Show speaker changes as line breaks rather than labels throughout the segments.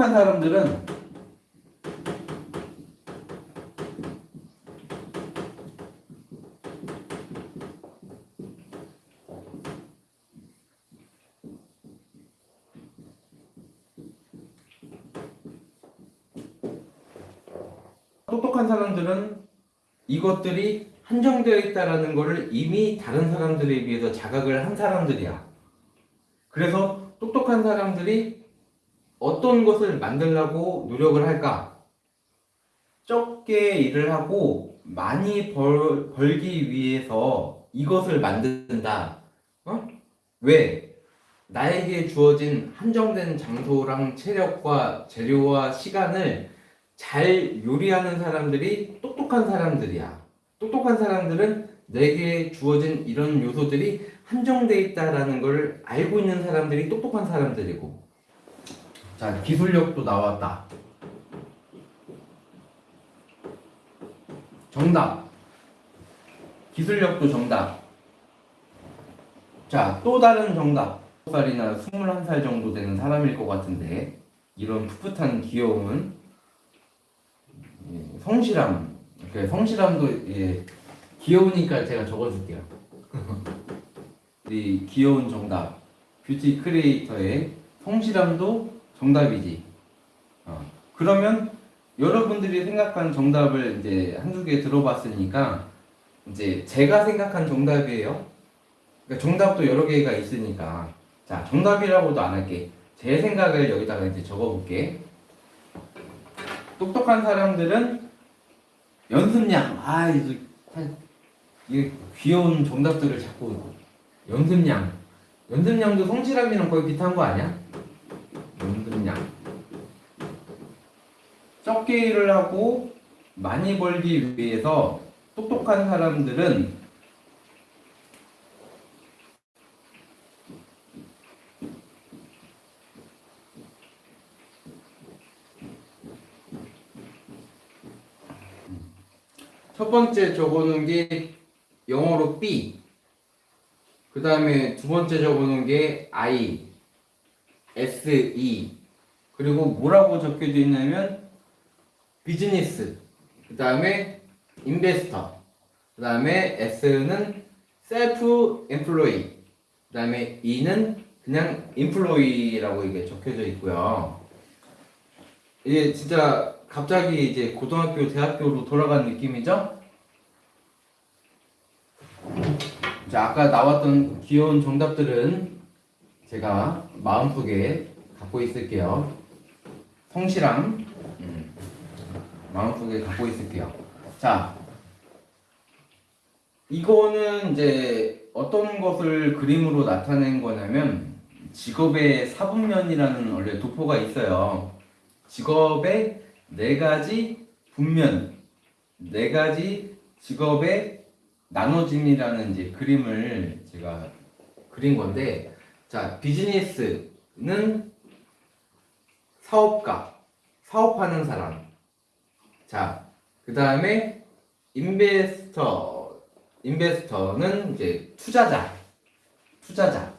똑똑한 사람들은 똑똑한 사람들은 이것들이 한정되어 있다라는 것을 이미 다른 사람들에 비해서 자각을 한 사람들이야. 그래서 똑똑한 사람들이 어떤 것을 만들려고 노력을 할까? 적게 일을 하고 많이 벌, 벌기 위해서 이것을 만든다. 어? 왜? 나에게 주어진 한정된 장소랑 체력과 재료와 시간을 잘 요리하는 사람들이 똑똑한 사람들이야. 똑똑한 사람들은 내게 주어진 이런 요소들이 한정돼 있다라는 걸 알고 있는 사람들이 똑똑한 사람들이고. 자, 기술력도 나왔다. 정답. 기술력도 정답. 자, 또 다른 정답. 20살이나 21살 정도 되는 사람일 것 같은데, 이런 풋풋한 귀여움은 예, 성실함. 그 성실함도 예, 귀여우니까 제가 적어줄게요. 이 귀여운 정답. 뷰티 크리에이터의 성실함도 정답이지. 어, 그러면 여러분들이 생각한 정답을 이제 한두 개 들어봤으니까 이제 제가 생각한 정답이에요. 그러니까 정답도 여러 개가 있으니까 자 정답이라고도 안 할게. 제 생각을 여기다가 이제 적어볼게. 똑똑한 사람들은 연습량. 아, 이거 이 귀여운 정답들을 자꾸 연습량. 연습량도 성실함이랑 거의 비슷한 거 아니야? 연습량. 적게 일을 하고 많이 벌기 위해서 똑똑한 사람들은 첫 번째 적어놓은 게 영어로 B. 그 다음에 두 번째 적어놓은 게 I, S, E. 그리고 뭐라고 적혀져 있냐면 비즈니스. 그 다음에 인베스터. 그 다음에 S는 셀프 엠플로이. 그 다음에 E는 그냥 인플로이라고 이게 적혀져 있고요. 이게 진짜 갑자기 이제 고등학교, 대학교로 돌아간 느낌이죠? 자, 아까 나왔던 귀여운 정답들은 제가 마음속에 갖고 있을게요. 성실함, 음, 마음속에 갖고 있을게요. 자, 이거는 이제 어떤 것을 그림으로 나타낸 거냐면 직업의 사분면이라는 원래 도포가 있어요. 직업의 네 가지 분면, 네 가지 직업의 나눠짐이라는 이제 그림을 제가 그린 건데, 자, 비즈니스는 사업가, 사업하는 사람. 자, 그 다음에 인베스터, 인베스터는 이제 투자자, 투자자,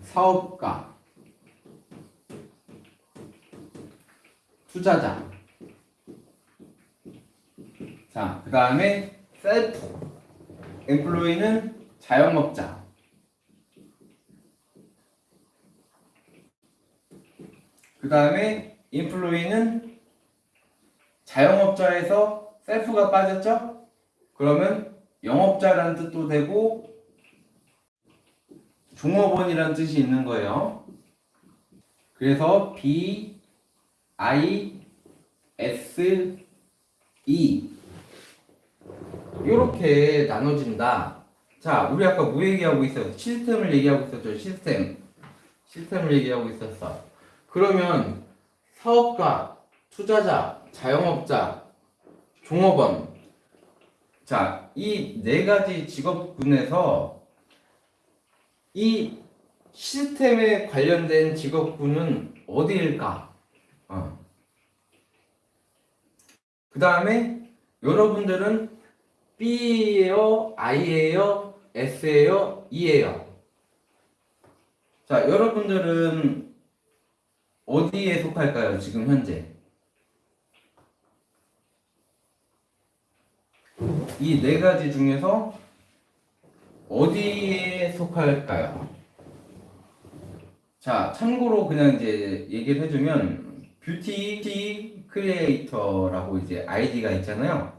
사업가, 투자자. 자, 그 다음에 셀프 엠플로이는 자영업자. 그 다음에 인플로이는 자영업자에서 셀프가 빠졌죠? 그러면 영업자라는 뜻도 되고 종업원이라는 뜻이 있는 거예요. 그래서 B I S E 이렇게 나눠진다. 자, 우리 아까 뭐 얘기하고 있었어? 시스템을 얘기하고 있었죠. 시스템. 시스템을 얘기하고 있었어. 그러면 사업가, 투자자, 자영업자, 종업원. 자, 이 네 가지 직업군에서 이 시스템에 관련된 직업군은 어디일까? 어. 그 다음에 여러분들은 B예요, I예요, S예요, E예요. 자, 여러분들은 어디에 속할까요? 지금 현재 이 네 가지 중에서 어디에 속할까요? 자, 참고로 그냥 이제 얘기를 해주면 beauty creator라고 이제 아이디가 있잖아요.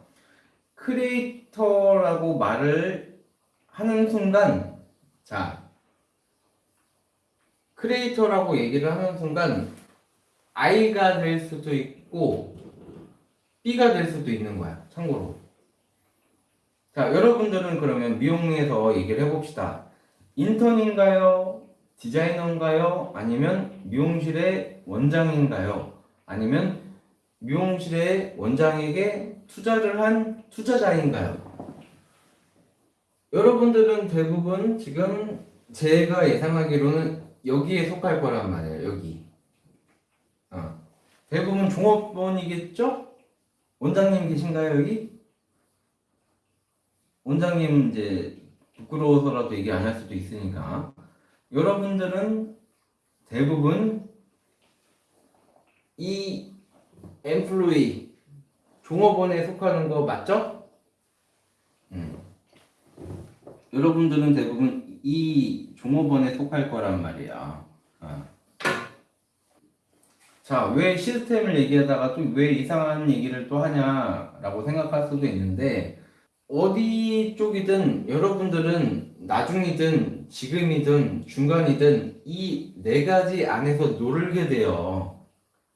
creator라고 말을 하는 순간, 자, 크리에이터라고 얘기를 하는 순간 I가 될 수도 있고 B가 될 수도 있는 거야. 참고로. 자, 여러분들은 그러면 미용에서 얘기를 해봅시다. 인턴인가요? 디자이너인가요? 아니면 미용실의 원장인가요? 아니면 미용실의 원장에게 투자를 한 투자자인가요? 여러분들은 대부분 지금 제가 예상하기로는 여기에 속할 거란 말이에요. 여기. 어. 대부분 종업원이겠죠? 원장님 계신가요 여기? 원장님 이제 부끄러워서라도 얘기 안 할 수도 있으니까 여러분들은 대부분 이 엠플로이 종업원에 속하는 거 맞죠? 음. 여러분들은 대부분 이 종업원에 속할 거란 말이야. 어. 자, 왜 시스템을 얘기하다가 또 왜 이상한 얘기를 또 하냐라고 생각할 수도 있는데 어디 쪽이든 여러분들은 나중이든 지금이든 중간이든 이 네 가지 안에서 놀게 돼요.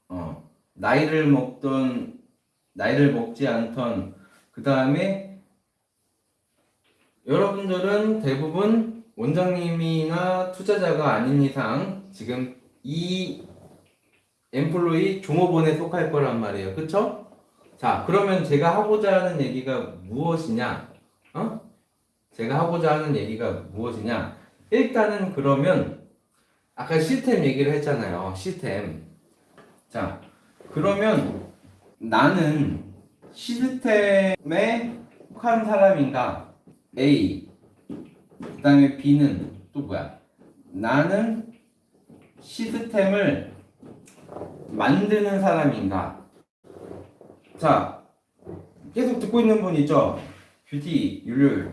어, 나이를 먹던 나이를 먹지 않던 그 다음에 여러분들은 대부분 원장님이나 투자자가 아닌 이상 지금 이 엠플로이 종업원에 속할 거란 말이에요. 그쵸? 자, 그러면 제가 하고자 하는 얘기가 무엇이냐? 어? 제가 하고자 하는 얘기가 무엇이냐? 일단은 그러면 아까 시스템 얘기를 했잖아요. 시스템. 자, 그러면 나는 시스템에 속한 사람인가? A. 그 다음에 B는 또 뭐야? 나는 시스템을 만드는 사람인가? 자, 계속 듣고 있는 분 있죠? 뷰티, 율율.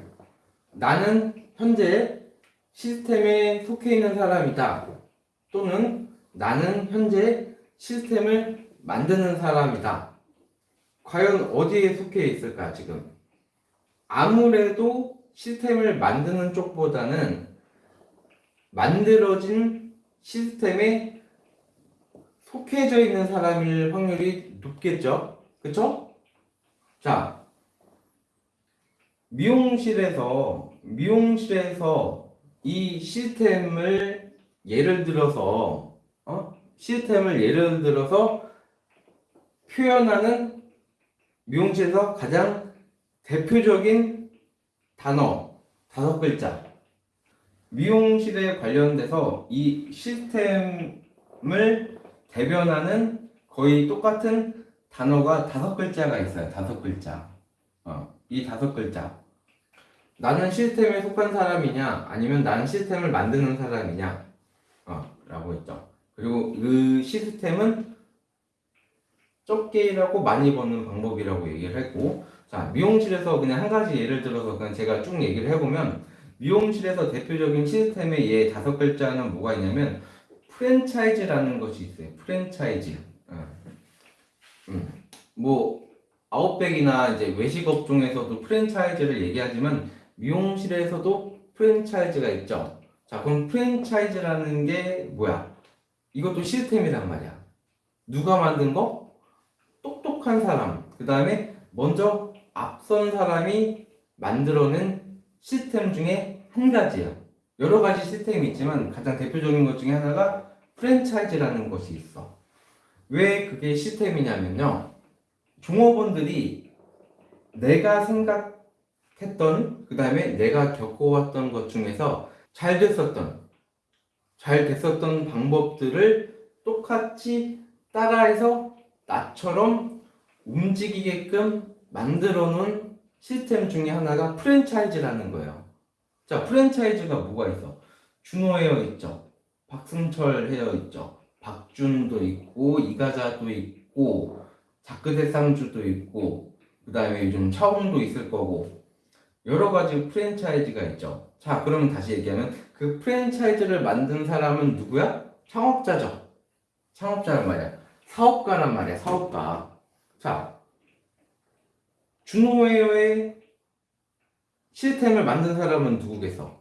나는 현재 시스템에 속해 있는 사람이다. 또는 나는 현재 시스템을 만드는 사람이다. 과연 어디에 속해 있을까, 지금? 아무래도 시스템을 만드는 쪽보다는 만들어진 시스템에 속해져 있는 사람일 확률이 높겠죠? 그쵸? 자, 미용실에서, 미용실에서 이 시스템을 예를 들어서, 어? 시스템을 예를 들어서 표현하는 미용실에서 가장 대표적인 단어, 다섯 글자. 미용실에 관련돼서 이 시스템을 대변하는 거의 똑같은 단어가 다섯 글자가 있어요. 다섯 글자. 어, 이 다섯 글자. 나는 시스템에 속한 사람이냐, 아니면 나는 시스템을 만드는 사람이냐, 어, 라고 했죠. 그리고 그 시스템은 적게 일하고 많이 버는 방법이라고 얘기를 했고, 자, 미용실에서 그냥 한 가지 예를 들어서 그냥 제가 쭉 얘기를 해보면, 미용실에서 대표적인 시스템의 예 다섯 글자는 뭐가 있냐면, 프랜차이즈라는 것이 있어요. 프랜차이즈. 어. 음. 뭐 아웃백이나 이제 외식 업종에서도 프랜차이즈를 얘기하지만 미용실에서도 프랜차이즈가 있죠. 자, 그럼 프랜차이즈라는 게 뭐야? 이것도 시스템이란 말이야. 누가 만든 거? 똑똑한 사람. 그 다음에 먼저 앞선 사람이 만들어낸 시스템 중에 한 가지야. 여러 가지 시스템이 있지만 가장 대표적인 것 중에 하나가 프랜차이즈라는 것이 있어. 왜 그게 시스템이냐면요. 종업원들이 내가 생각했던, 그 다음에 내가 겪어왔던 것 중에서 잘 됐었던, 잘 됐었던 방법들을 똑같이 따라해서 나처럼 움직이게끔 만들어 놓은 시스템 중에 하나가 프랜차이즈라는 거예요. 자, 프랜차이즈가 뭐가 있어? 준호 헤어 있죠. 박승철 헤어 있죠. 박준도 있고 이가자도 있고 자크대상주도 있고 그 다음에 요즘 차홍도 있을 거고 여러 가지 프랜차이즈가 있죠. 자 그러면 다시 얘기하면 그 프랜차이즈를 만든 사람은 누구야? 창업자죠. 창업자란 말이야. 사업가란 말이야. 사업가. 자 준호웨어의 시스템을 만든 사람은 누구겠어?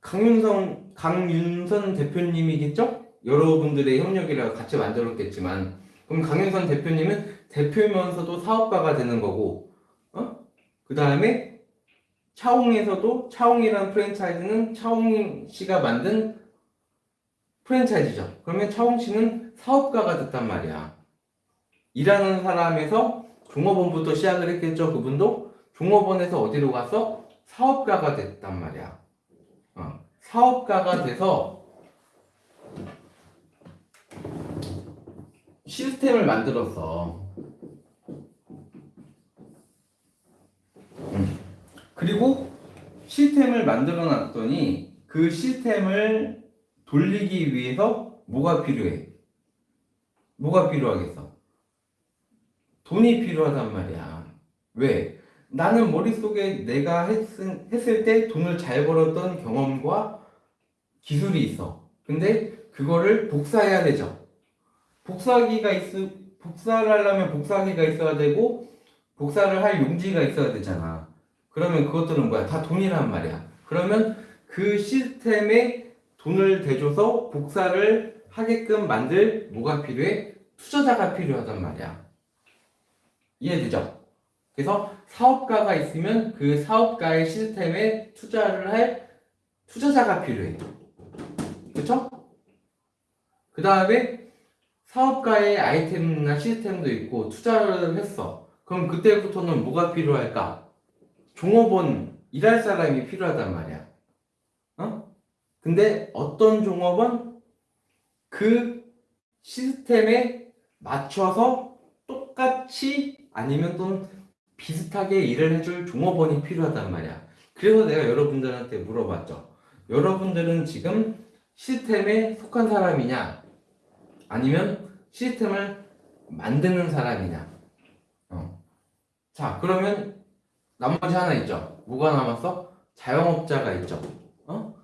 강윤성, 강윤선 대표님이겠죠? 여러분들의 협력이라 같이 만들었겠지만, 그럼 강윤선 대표님은 대표면서도 사업가가 되는 거고, 어? 그 다음에 차홍에서도 차홍이라는 프랜차이즈는 차홍 씨가 만든 프랜차이즈죠. 그러면 차홍 씨는 사업가가 됐단 말이야. 일하는 사람에서 종업원부터 시작을 했겠죠. 그분도 종업원에서 어디로 가서 사업가가 됐단 말이야. 어, 사업가가 돼서 시스템을 만들었어. 음. 그리고 시스템을 만들어 놨더니 그 시스템을 돌리기 위해서 뭐가 필요해? 뭐가 필요하겠어? 돈이 필요하단 말이야. 왜? 나는 머릿속에 내가 했을, 했을 때 돈을 잘 벌었던 경험과 기술이 있어. 근데 그거를 복사해야 되죠. 복사기가 있, 복사를 하려면 복사기가 있어야 되고, 복사를 할 용지가 있어야 되잖아. 그러면 그것들은 뭐야? 다 돈이란 말이야. 그러면 그 시스템에 돈을 대줘서 복사를 하게끔 만들 뭐가 필요해? 투자자가 필요하단 말이야. 이해되죠? 그래서 사업가가 있으면 그 사업가의 시스템에 투자를 할 투자자가 필요해. 그쵸? 그 다음에 사업가의 아이템이나 시스템도 있고 투자를 했어. 그럼 그때부터는 뭐가 필요할까? 종업원, 일할 사람이 필요하단 말이야. 어? 근데 어떤 종업원? 그 시스템에 맞춰서 똑같이 아니면 또 비슷하게 일을 해줄 종업원이 필요하단 말이야. 그래서 내가 여러분들한테 물어봤죠. 여러분들은 지금 시스템에 속한 사람이냐? 아니면 시스템을 만드는 사람이냐? 어. 자, 그러면 나머지 하나 있죠. 뭐가 남았어? 자영업자가 있죠. 어?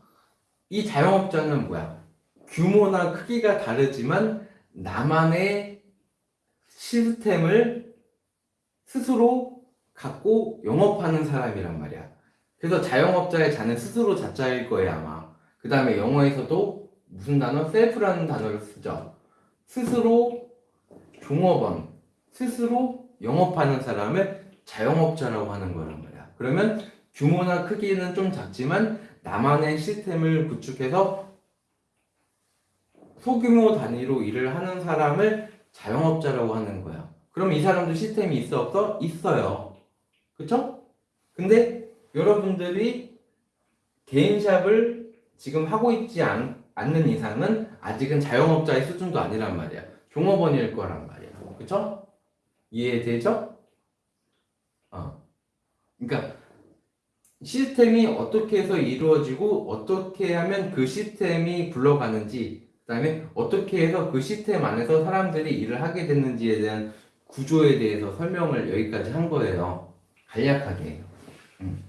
이 자영업자는 뭐야? 규모나 크기가 다르지만 나만의 시스템을 스스로 갖고 영업하는 사람이란 말이야. 그래서 자영업자의 자는 스스로 자자일 거예요, 아마. 그 다음에 영어에서도 무슨 단어? 셀프라는 단어를 쓰죠. 스스로 종업원, 스스로 영업하는 사람을 자영업자라고 하는 거란 말이야. 그러면 규모나 크기는 좀 작지만 나만의 시스템을 구축해서 소규모 단위로 일을 하는 사람을 자영업자라고 하는 거야. 그럼 이 사람도 시스템이 있어 없어? 있어요. 그쵸? 근데 여러분들이 개인샵을 지금 하고 있지 않, 않는 이상은 아직은 자영업자의 수준도 아니란 말이야. 종업원일 거란 말이야. 그쵸? 이해되죠? 어. 그러니까 시스템이 어떻게 해서 이루어지고 어떻게 하면 그 시스템이 굴러가는지 그 다음에 어떻게 해서 그 시스템 안에서 사람들이 일을 하게 됐는지에 대한 구조에 대해서 설명을 여기까지 한 거예요. 간략하게. 음.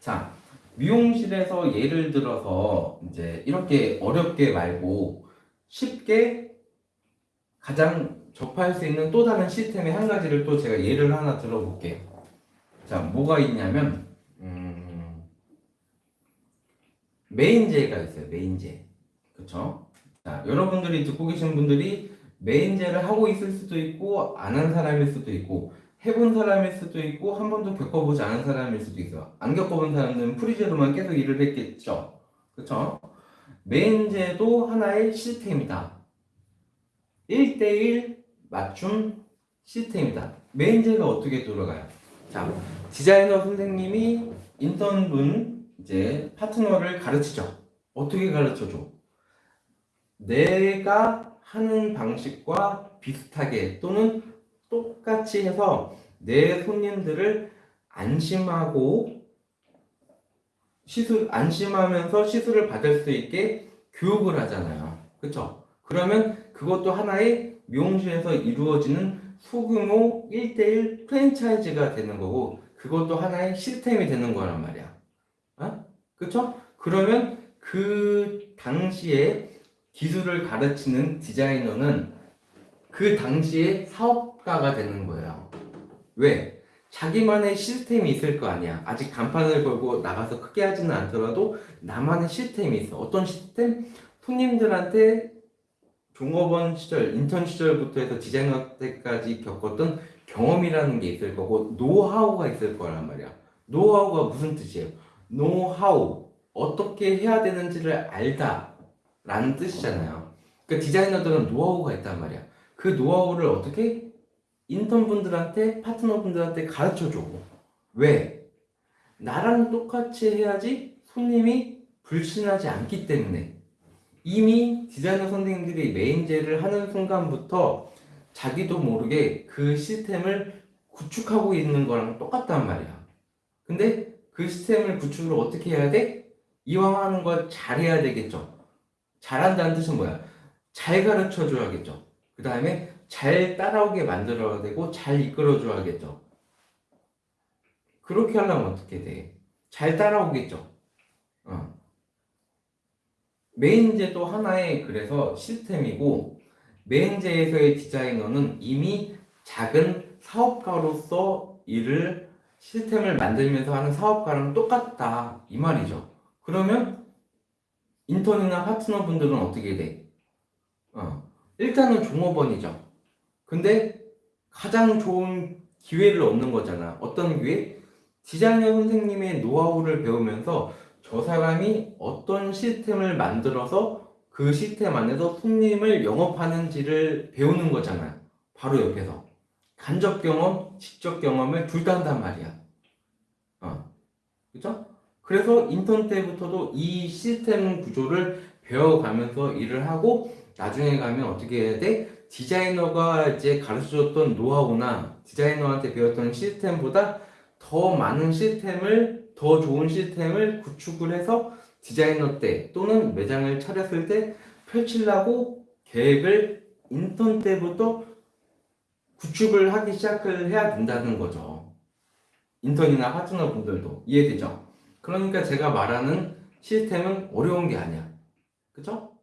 자, 미용실에서 예를 들어서 이제 이렇게 어렵게 말고 쉽게 가장 접할 수 있는 또 다른 시스템의 한 가지를 또 제가 예를 하나 들어볼게요. 자, 뭐가 있냐면 음, 메인제가 있어요. 메인제. 그쵸? 자, 여러분들이 듣고 계신 분들이 메인제를 하고 있을 수도 있고 안 한 사람일 수도 있고 해본 사람일 수도 있고 한 번도 겪어보지 않은 사람일 수도 있어. 안 겪어본 사람들은 프리제로만 계속 일을 했겠죠. 그쵸? 메인제도 하나의 시스템이다. 1대1 맞춤 시스템이다. 메인제가 어떻게 돌아가요? 자, 디자이너 선생님이 인턴분 이제 파트너를 가르치죠. 어떻게 가르쳐줘? 내가 하는 방식과 비슷하게 또는 똑같이 해서 내 손님들을 안심하고 시술 안심하면서 시술을 받을 수 있게 교육을 하잖아요. 그쵸? 그러면 그것도 하나의 미용실에서 이루어지는 소규모 1대1 프랜차이즈가 되는 거고 그것도 하나의 시스템이 되는 거란 말이야. 어? 그쵸? 그러면 그 당시에 기술을 가르치는 디자이너는 그 당시에 사업 가가 되는 거예요. 왜? 자기만의 시스템이 있을 거 아니야. 아직 간판을 걸고 나가서 크게 하지는 않더라도 나만의 시스템이 있어. 어떤 시스템? 손님들한테 종업원 시절, 인턴 시절부터 해서 디자이너 때까지 겪었던 경험이라는 게 있을 거고 노하우가 있을 거란 말이야. 노하우가 무슨 뜻이에요? 노하우 어떻게 해야 되는지를 알다 라는 뜻이잖아요. 그 디자이너들은 노하우가 있단 말이야. 그 노하우를 어떻게 인턴분들한테 파트너분들한테 가르쳐 줘. 왜? 나랑 똑같이 해야지 손님이 불신하지 않기 때문에 이미 디자이너 선생님들이 메인제를 하는 순간부터 자기도 모르게 그 시스템을 구축하고 있는 거랑 똑같단 말이야. 근데 그 시스템을 구축을 어떻게 해야 돼? 이왕 하는 거 잘해야 되겠죠. 잘한다는 뜻은 뭐야? 잘 가르쳐 줘야겠죠. 그 다음에 잘 따라오게 만들어야 되고 잘 이끌어 줘야겠죠. 그렇게 하려면 어떻게 돼? 잘 따라오겠죠. 어. 메인제도 하나의 그래서 시스템이고 메인제에서의 디자이너는 이미 작은 사업가로서 일을 시스템을 만들면서 하는 사업가랑 똑같다 이 말이죠. 그러면 인턴이나 파트너분들은 어떻게 돼? 어, 일단은 종업원이죠. 근데 가장 좋은 기회를 얻는 거잖아. 어떤 기회? 디자이너 선생님의 노하우를 배우면서 저 사람이 어떤 시스템을 만들어서 그 시스템 안에서 손님을 영업하는지를 배우는 거잖아요. 바로 옆에서. 간접 경험, 직접 경험을 둘 다 한단 말이야. 어. 그죠? 그래서 인턴 때부터도 이 시스템 구조를 배워가면서 일을 하고 나중에 가면 어떻게 해야 돼? 디자이너가 이제 가르쳐줬던 노하우나 디자이너한테 배웠던 시스템보다 더 많은 시스템을 더 좋은 시스템을 구축을 해서 디자이너 때 또는 매장을 차렸을 때 펼치려고 계획을 인턴 때부터 구축을 하기 시작을 해야 된다는 거죠. 인턴이나 파트너 분들도 이해되죠? 그러니까 제가 말하는 시스템은 어려운 게 아니야. 그죠?